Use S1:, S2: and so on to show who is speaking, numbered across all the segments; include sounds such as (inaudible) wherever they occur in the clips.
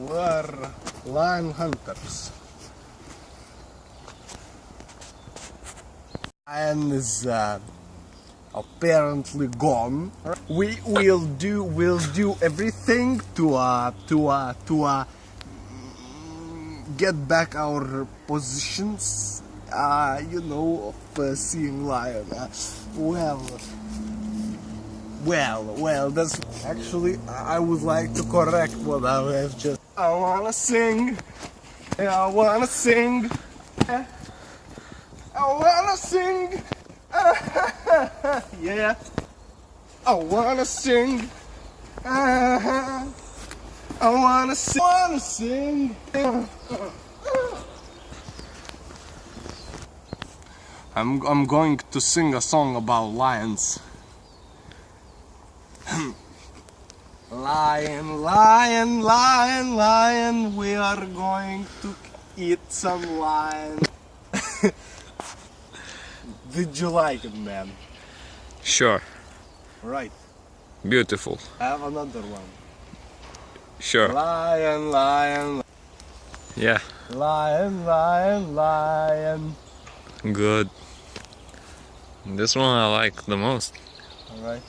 S1: We're lion hunters. Lion is uh, apparently gone. We will do will do everything to uh to uh to uh get back our positions. Uh, you know, of uh, seeing lion. Uh, well, well, well. That's actually I would like to correct what I have just. I wanna sing. I wanna sing. I wanna sing. yeah. I wanna sing. Eh? I wanna sing. (laughs) wanna sing. (laughs) (laughs) I'm I'm going to sing a song about lions. (coughs) lion, lion, lion, lion, we are going to eat some lion. (laughs) Did you like it, man?
S2: Sure.
S1: Right.
S2: Beautiful.
S1: I have another one.
S2: Sure.
S1: Lion, lion,
S2: Yeah.
S1: lion, lion, lion.
S2: Good. This one I like the most.
S1: Alright.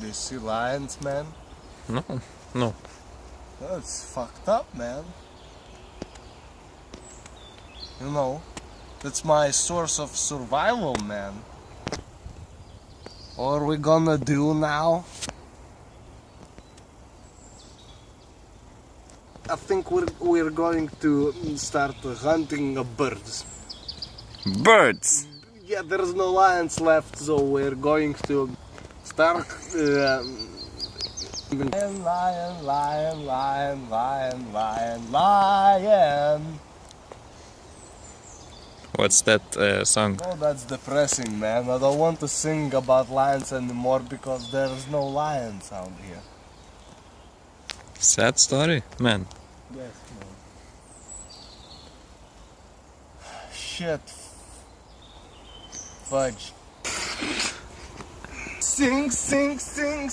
S1: Do you see lions, man?
S2: No. No.
S1: That's fucked up, man. You know, that's my source of survival, man. What are we gonna do now? I think we're, we're going to start hunting birds.
S2: Birds.
S1: Yeah, there's no lions left, so we're going to start. Um, lion, lion, lion, lion, lion, lion, lion.
S2: What's that uh, song?
S1: Oh, that's depressing, man. I don't want to sing about lions anymore because there's no lion sound here.
S2: Sad story, man.
S1: Yes, man. (sighs) Shit. Fudge. Sing, sing, sing,